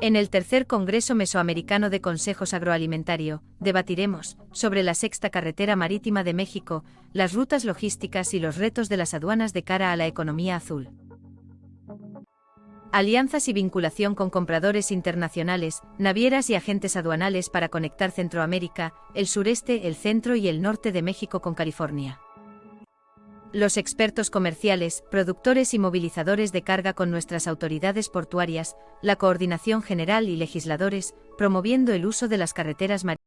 En el tercer Congreso Mesoamericano de Consejos Agroalimentario, debatiremos sobre la sexta carretera marítima de México, las rutas logísticas y los retos de las aduanas de cara a la economía azul. Alianzas y vinculación con compradores internacionales, navieras y agentes aduanales para conectar Centroamérica, el sureste, el centro y el norte de México con California los expertos comerciales, productores y movilizadores de carga con nuestras autoridades portuarias, la coordinación general y legisladores, promoviendo el uso de las carreteras marítimas